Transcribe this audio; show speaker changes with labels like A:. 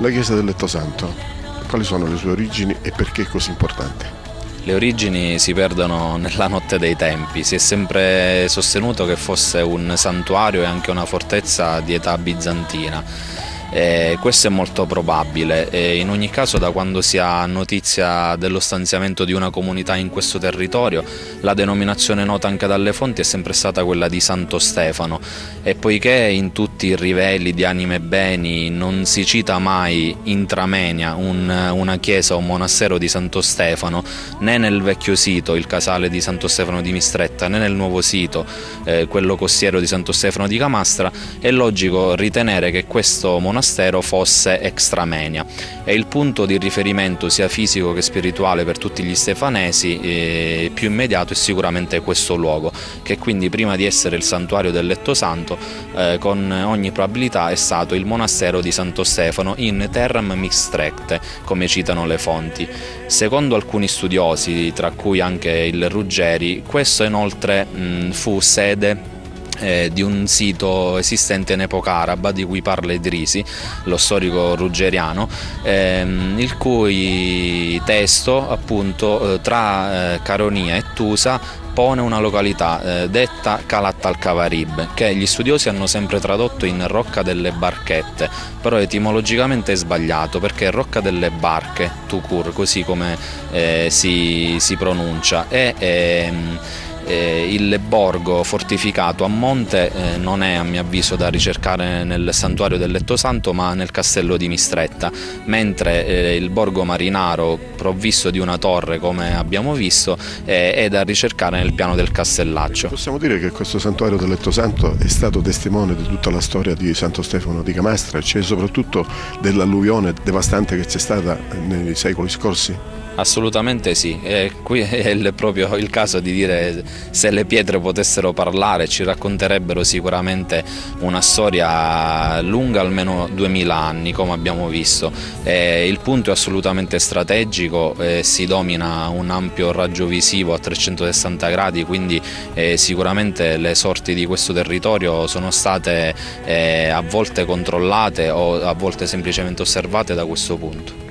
A: La chiesa del Letto Santo, quali sono le sue origini e perché è così importante?
B: Le origini si perdono nella notte dei tempi, si è sempre sostenuto che fosse un santuario e anche una fortezza di età bizantina eh, questo è molto probabile. E in ogni caso da quando si ha notizia dello stanziamento di una comunità in questo territorio la denominazione nota anche dalle fonti è sempre stata quella di Santo Stefano. E poiché in tutti i livelli di anime e beni non si cita mai intramenia un, una chiesa o un monastero di Santo Stefano né nel vecchio sito, il casale di Santo Stefano di Mistretta né nel nuovo sito, eh, quello costiero di Santo Stefano di Camastra è logico ritenere che questo monastero monastero fosse extramenia e il punto di riferimento sia fisico che spirituale per tutti gli stefanesi eh, più immediato è sicuramente questo luogo che quindi prima di essere il santuario del letto santo eh, con ogni probabilità è stato il monastero di Santo Stefano in terram mixtrecte come citano le fonti. Secondo alcuni studiosi tra cui anche il Ruggeri questo inoltre mh, fu sede eh, di un sito esistente in epoca araba di cui parla Idrisi, lo storico ruggeriano, ehm, il cui testo appunto eh, tra eh, Caronia e Tusa pone una località eh, detta Calat al-Kavarib che gli studiosi hanno sempre tradotto in Rocca delle Barchette però etimologicamente è sbagliato perché Rocca delle Barche, Tucur, così come eh, si, si, pronuncia è ehm, eh, il borgo fortificato a monte eh, non è a mio avviso da ricercare nel santuario del Letto Santo ma nel castello di Mistretta, mentre eh, il borgo marinaro provvisto di una torre come abbiamo visto è da ricercare nel piano del Castellaccio.
A: Possiamo dire che questo santuario del Letto Santo è stato testimone di tutta la storia di Santo Stefano di Camastra, cioè soprattutto dell'alluvione devastante che c'è stata nei secoli scorsi?
B: Assolutamente sì, e qui è proprio il caso di dire se le pietre potessero parlare ci racconterebbero sicuramente una storia lunga almeno 2000 anni come abbiamo visto. E il punto è assolutamente strategico, si domina un ampio raggio visivo a 360 gradi quindi eh, sicuramente le sorti di questo territorio sono state eh, a volte controllate o a volte semplicemente osservate da questo punto.